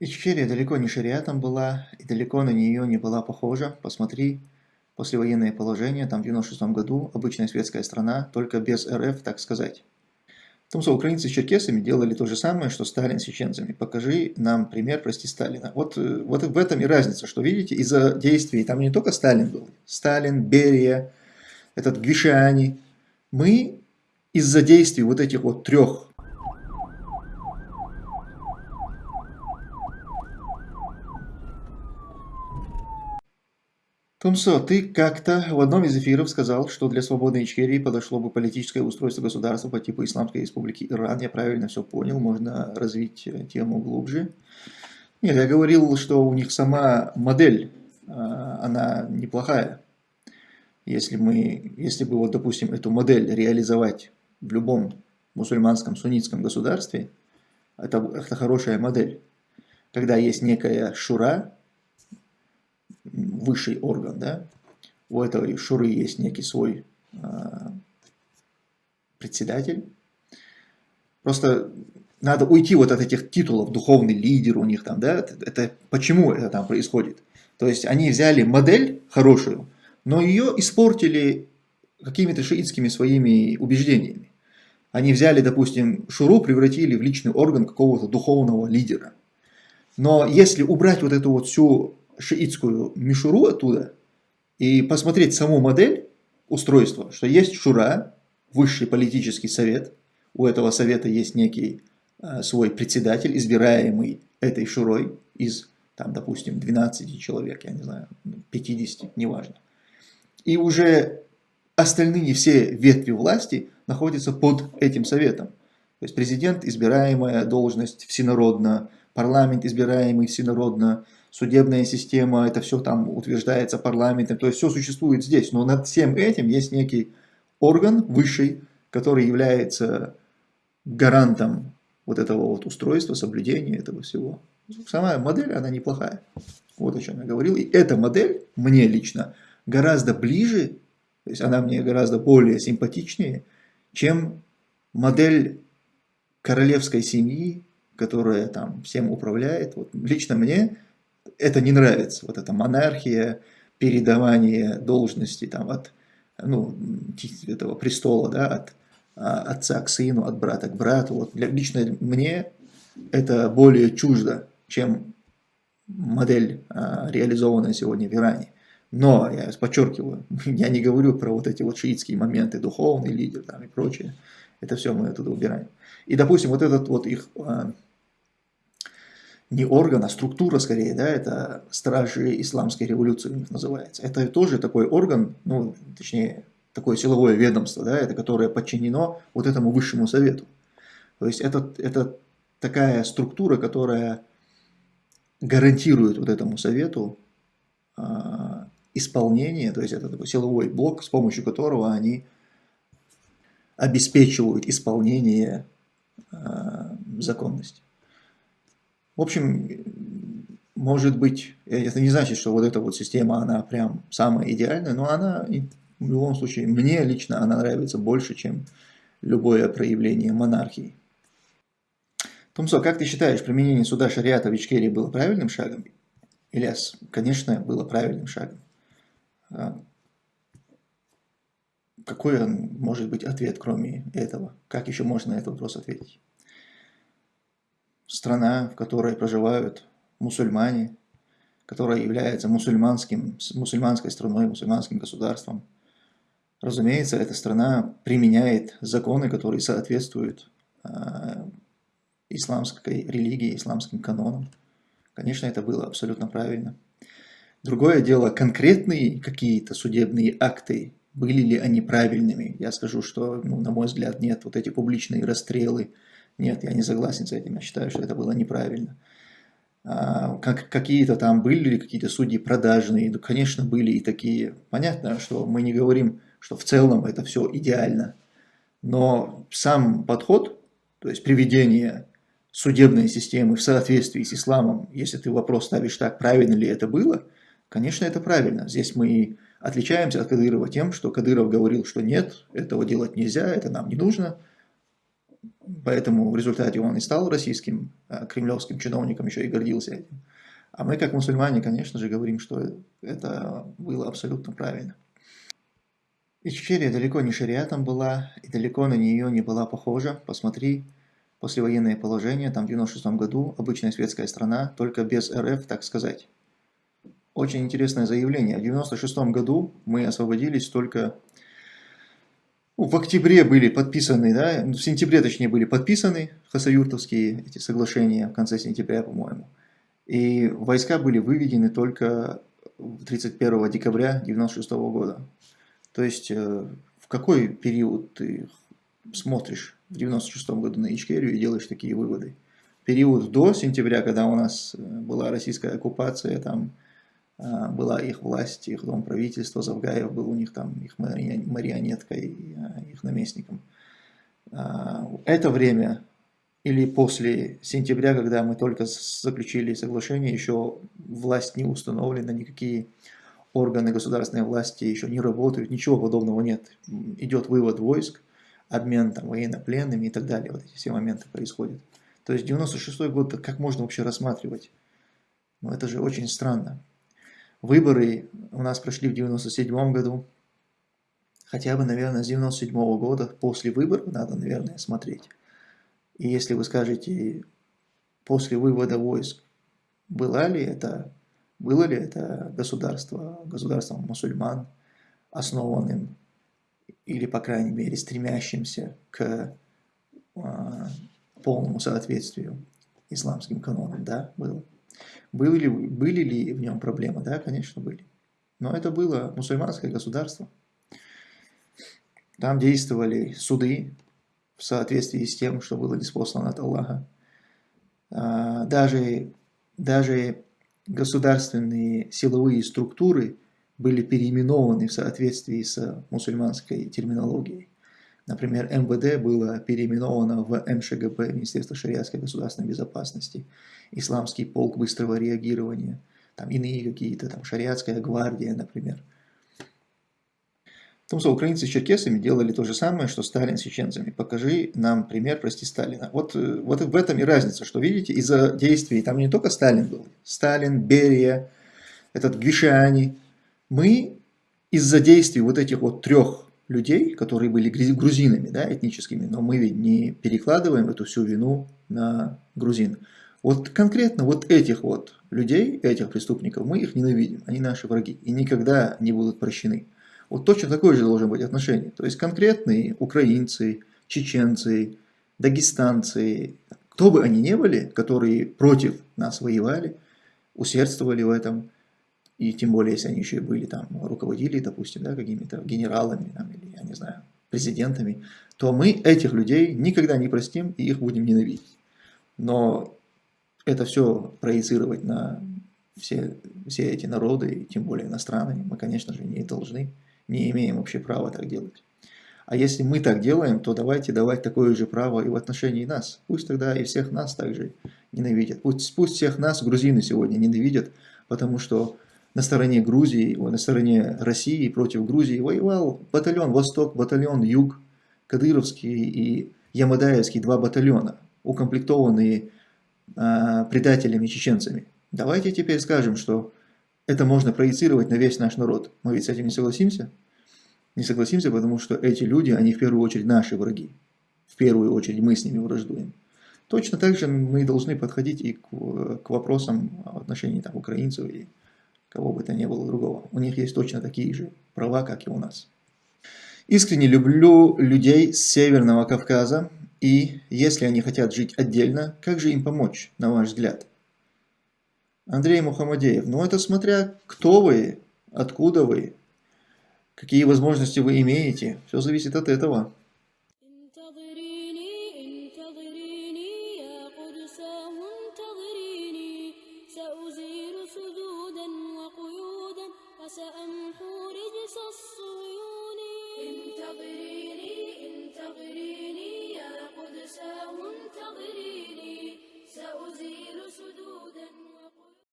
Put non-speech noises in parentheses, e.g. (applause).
Ичкерия далеко не шариатом была, и далеко на нее не была похожа. Посмотри, послевоенное положение, там в 96 году, обычная светская страна, только без РФ, так сказать. В том, что украинцы с черкесами делали то же самое, что Сталин с чеченцами. Покажи нам пример, прости, Сталина. Вот, э, вот в этом и разница, что, видите, из-за действий, там не только Сталин был, Сталин, Берия, этот Гвишани. Мы из-за действий вот этих вот трех Тумсо, ты как-то в одном из эфиров сказал, что для свободной Ичкерии подошло бы политическое устройство государства по типу Исламской Республики Иран. Я правильно все понял, можно развить э, тему глубже. Нет, я говорил, что у них сама модель, а, она неплохая. Если, мы, если бы, вот, допустим, эту модель реализовать в любом мусульманском суннитском государстве, это, это хорошая модель. Когда есть некая шура, высший орган, да, у этой шуры есть некий свой э, председатель. Просто надо уйти вот от этих титулов, духовный лидер у них там, да, это почему это там происходит. То есть они взяли модель хорошую, но ее испортили какими-то шиитскими своими убеждениями. Они взяли, допустим, шуру, превратили в личный орган какого-то духовного лидера. Но если убрать вот эту вот всю шиитскую мишуру оттуда и посмотреть саму модель устройства, что есть шура, высший политический совет, у этого совета есть некий э, свой председатель, избираемый этой шурой из, там, допустим, 12 человек, я не знаю, 50, неважно. И уже остальные все ветви власти находятся под этим советом. То есть президент, избираемая должность всенародно, парламент, избираемый всенародно, судебная система, это все там утверждается парламентом, то есть все существует здесь, но над всем этим есть некий орган высший, который является гарантом вот этого вот устройства, соблюдения этого всего. Сама модель, она неплохая. Вот о чем я говорил. И эта модель мне лично гораздо ближе, то есть она мне гораздо более симпатичнее, чем модель королевской семьи, которая там всем управляет. Вот лично мне это не нравится, вот эта монархия, передавание должности там, от ну, этого престола, да, от а, отца к сыну, от брата к брату. Вот для, лично мне это более чуждо, чем модель, а, реализованная сегодня в Иране. Но, я подчеркиваю, (laughs) я не говорю про вот эти вот шиитские моменты, духовный лидер там и прочее. Это все мы оттуда убираем. И, допустим, вот этот вот их а, не орган, а структура скорее, да, это стражи исламской революции у них называется. Это тоже такой орган, ну, точнее, такое силовое ведомство, да, это которое подчинено вот этому высшему совету. То есть это, это такая структура, которая гарантирует вот этому совету э, исполнение, то есть это такой силовой блок, с помощью которого они обеспечивают исполнение э, законности. В общем, может быть, это не значит, что вот эта вот система, она прям самая идеальная, но она в любом случае, мне лично она нравится больше, чем любое проявление монархии. Тумсо, как ты считаешь, применение суда шариата в Ичкерии было правильным шагом? Ильяс, конечно, было правильным шагом. А какой может быть ответ, кроме этого? Как еще можно на этот вопрос ответить? Страна, в которой проживают мусульмане, которая является мусульманским, мусульманской страной, мусульманским государством. Разумеется, эта страна применяет законы, которые соответствуют э, исламской религии, исламским канонам. Конечно, это было абсолютно правильно. Другое дело, конкретные какие-то судебные акты, были ли они правильными? Я скажу, что, ну, на мой взгляд, нет. Вот эти публичные расстрелы, нет, я не согласен с этим, я считаю, что это было неправильно. А, как, какие-то там были ли какие-то судьи продажные, да, конечно, были и такие. Понятно, что мы не говорим, что в целом это все идеально, но сам подход, то есть приведение судебной системы в соответствии с исламом, если ты вопрос ставишь так, правильно ли это было, конечно, это правильно. Здесь мы отличаемся от Кадырова тем, что Кадыров говорил, что нет, этого делать нельзя, это нам не нужно – Поэтому в результате он и стал российским э, кремлевским чиновником, еще и гордился этим. А мы, как мусульмане, конечно же, говорим, что это было абсолютно правильно. Ичкерия далеко не шариатом была, и далеко на нее не была похожа. Посмотри, послевоенное положение, там в 96 году, обычная светская страна, только без РФ, так сказать. Очень интересное заявление. В 96 году мы освободились только в октябре были подписаны, да, в сентябре точнее были подписаны хасаюртовские эти соглашения в конце сентября, по-моему. И войска были выведены только 31 декабря 96 года. То есть э, в какой период ты смотришь в 96 году на Ичкерию и делаешь такие выводы? Период до сентября, когда у нас э, была российская оккупация, там была их власть, их дом правительства, Завгаев был у них там их марионеткой, а, их наместником. А, это время или после сентября, когда мы только заключили соглашение, еще власть не установлена, никакие органы государственной власти еще не работают, ничего подобного нет. Идет вывод войск, обмен там, военнопленными и так далее. Вот эти все моменты происходят. То есть 96 год, как можно вообще рассматривать? Ну это же очень странно. Выборы у нас прошли в 97 году. Хотя бы, наверное, с 97 -го года после выборов надо, наверное, смотреть. И если вы скажете, после вывода войск, было ли это, было ли это государство, государством мусульман, основанным или, по крайней мере, стремящимся к а, полному соответствию исламским канонам, да, было. Были ли, были ли в нем проблемы? Да, конечно, были. Но это было мусульманское государство. Там действовали суды в соответствии с тем, что было неспослано от Аллаха. А, даже, даже государственные силовые структуры были переименованы в соответствии с мусульманской терминологией. Например, МВД было переименовано в МШГБ, Министерство шариатской государственной безопасности, Исламский полк быстрого реагирования, там иные какие-то, там шариатская гвардия, например. В том, что украинцы с черкесами делали то же самое, что Сталин с чеченцами. Покажи нам пример, прости, Сталина. Вот, э, вот в этом и разница, что видите, из-за действий, там не только Сталин был, Сталин, Берия, этот Гвишани. Мы из-за действий вот этих вот трех людей, которые были грузинами, да, этническими, но мы ведь не перекладываем эту всю вину на грузин. Вот конкретно вот этих вот людей, этих преступников, мы их ненавидим, они наши враги и никогда не будут прощены. Вот точно такое же должно быть отношение. То есть конкретные украинцы, чеченцы, дагестанцы, кто бы они ни были, которые против нас воевали, усердствовали в этом, и тем более, если они еще и были там, руководили, допустим, да, какими-то генералами, там, или, я не знаю, президентами, то мы этих людей никогда не простим и их будем ненавидеть. Но это все проецировать на все, все эти народы, тем более иностранные, мы, конечно же, не должны, не имеем вообще права так делать. А если мы так делаем, то давайте давать такое же право и в отношении нас. Пусть тогда и всех нас также ненавидят. Пусть, пусть всех нас грузины сегодня ненавидят, потому что на стороне Грузии, на стороне России против Грузии воевал батальон Восток, батальон Юг, Кадыровский и Ямадаевский два батальона, укомплектованные э, предателями-чеченцами. Давайте теперь скажем, что это можно проецировать на весь наш народ. Мы ведь с этим не согласимся? Не согласимся, потому что эти люди, они в первую очередь наши враги. В первую очередь мы с ними враждуем. Точно так же мы должны подходить и к, к вопросам в отношении там, украинцев и кого бы то ни было другого. У них есть точно такие же права, как и у нас. Искренне люблю людей с Северного Кавказа, и если они хотят жить отдельно, как же им помочь, на ваш взгляд? Андрей Мухаммадеев, ну это смотря кто вы, откуда вы, какие возможности вы имеете, все зависит от этого.